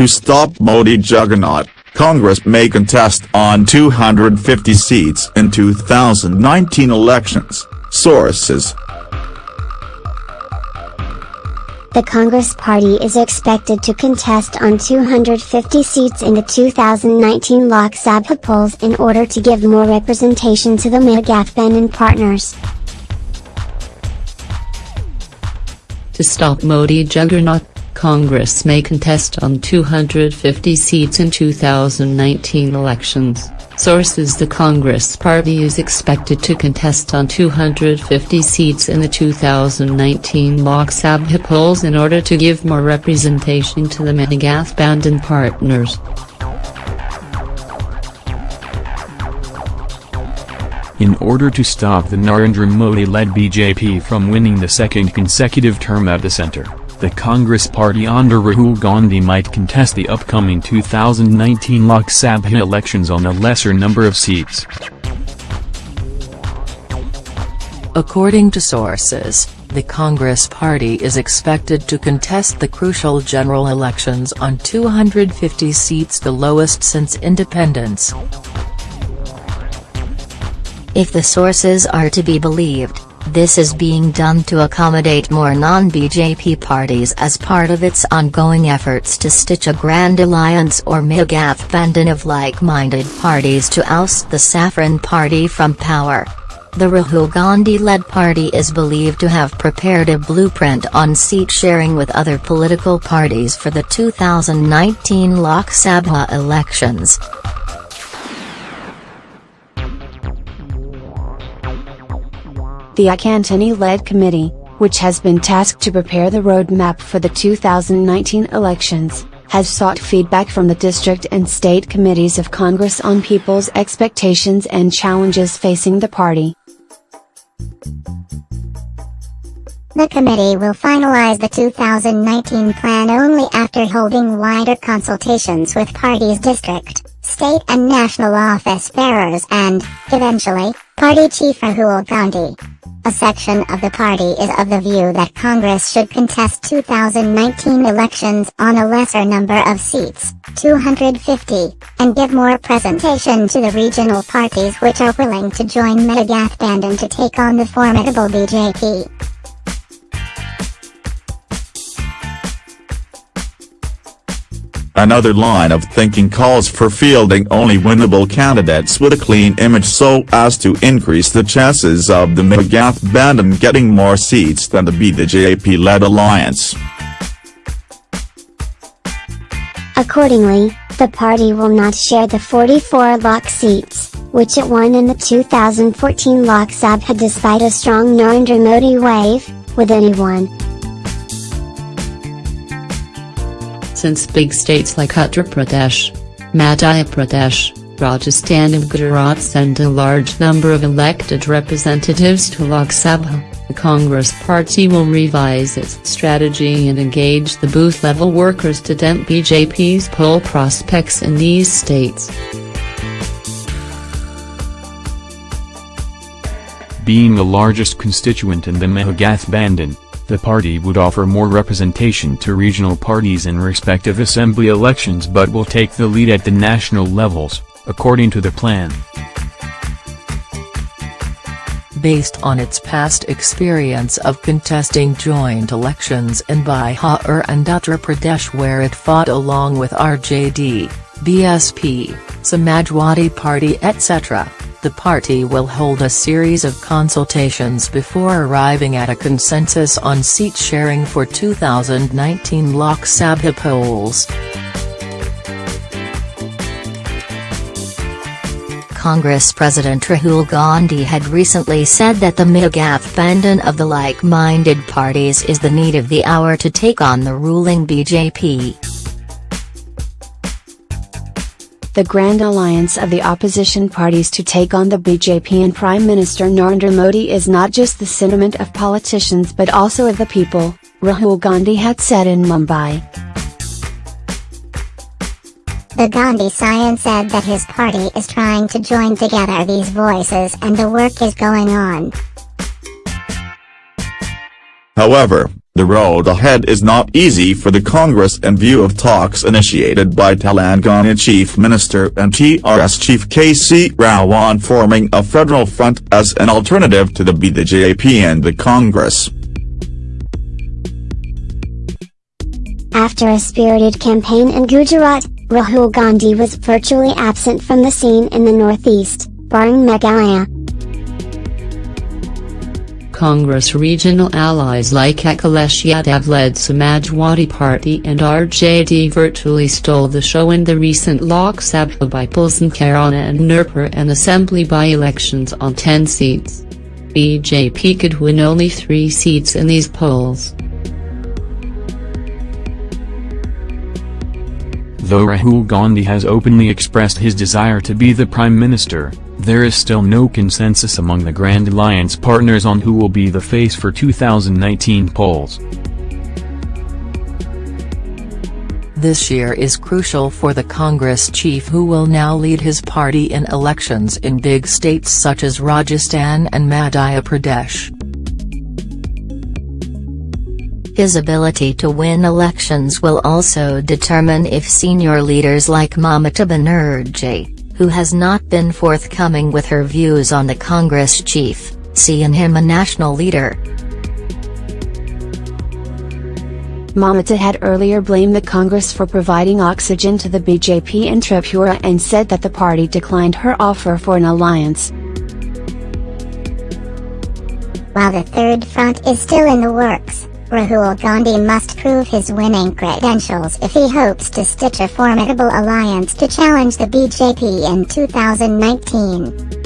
To stop Modi juggernaut, Congress may contest on 250 seats in 2019 elections, sources. The Congress Party is expected to contest on 250 seats in the 2019 Lok Sabha polls in order to give more representation to the Mahagathbandhan partners. To stop Modi juggernaut, Congress may contest on 250 seats in 2019 elections. Sources The Congress Party is expected to contest on 250 seats in the 2019 Lok Sabha polls in order to give more representation to the Mahagathbandhan partners. In order to stop the Narendra Modi-led BJP from winning the second consecutive term at the center, the Congress party under Rahul Gandhi might contest the upcoming 2019 Lok Sabha elections on a lesser number of seats. According to sources, the Congress party is expected to contest the crucial general elections on 250 seats the lowest since independence. If the sources are to be believed, this is being done to accommodate more non-BJP parties as part of its ongoing efforts to stitch a grand alliance or Mahagathbandhan of like-minded parties to oust the Saffron Party from power. The Rahul Gandhi-led party is believed to have prepared a blueprint on seat sharing with other political parties for the 2019 Lok Sabha elections. The AK Antony-led committee, which has been tasked to prepare the roadmap for the 2019 elections, has sought feedback from the district and state committees of Congress on people's expectations and challenges facing the party. The committee will finalize the 2019 plan only after holding wider consultations with party's district, state and national office bearers and, eventually, party chief Rahul Gandhi. A section of the party is of the view that Congress should contest 2019 elections on a lesser number of seats, 250, and give more presentation to the regional parties which are willing to join Mahagathbandhan to take on the formidable BJP. Another line of thinking calls for fielding only winnable candidates with a clean image so as to increase the chances of the Mahagathbandhan getting more seats than the BJP-led alliance. Accordingly, the party will not share the 44 Lok seats, which it won in the 2014 Lok Sabha despite a strong Narendra Modi wave, with anyone. Since big states like Uttar Pradesh, Madhya Pradesh, Rajasthan and Gujarat send a large number of elected representatives to Lok Sabha, the Congress party will revise its strategy and engage the booth-level workers to dent BJP's poll prospects in these states. Being the largest constituent in the Mahagathbandhan, the party would offer more representation to regional parties in respective assembly elections but will take the lead at the national levels, according to the plan. Based on its past experience of contesting joint elections in Bihar and Uttar Pradesh where it fought along with RJD, BSP, Samajwadi Party etc the party will hold a series of consultations before arriving at a consensus on seat sharing for 2019 Lok Sabha polls. Congress President Rahul Gandhi had recently said that the Mahagathbandhan of the like-minded parties is the need of the hour to take on the ruling BJP. The Grand Alliance of the opposition parties to take on the BJP and Prime Minister Narendra Modi is not just the sentiment of politicians but also of the people, Rahul Gandhi had said in Mumbai. The Gandhi Scion said that his party is trying to join together these voices and the work is going on. However, The road ahead is not easy for the Congress in view of talks initiated by Telangana Chief Minister and TRS Chief KC Rao on forming a federal front as an alternative to the BJP and the Congress. After a spirited campaign in Gujarat, Rahul Gandhi was virtually absent from the scene in the northeast, barring Meghalaya. Congress regional allies like Akhilesh Yadav-led Samajwadi Party and RJD virtually stole the show in the recent Lok Sabha by polls in Kairana and Nurpur and assembly by-elections on 10 seats. BJP could win only three seats in these polls. Though Rahul Gandhi has openly expressed his desire to be the Prime Minister, there is still no consensus among the Grand Alliance partners on who will be the face for 2019 polls. This year is crucial for the Congress chief who will now lead his party in elections in big states such as Rajasthan and Madhya Pradesh. His ability to win elections will also determine if senior leaders like Mamata Banerjee, who has not been forthcoming with her views on the Congress chief, see in him a national leader. Mamata had earlier blamed the Congress for providing oxygen to the BJP in Tripura and said that the party declined her offer for an alliance. While the third front is still in the works, Rahul Gandhi must prove his winning credentials if he hopes to stitch a formidable alliance to challenge the BJP in 2019.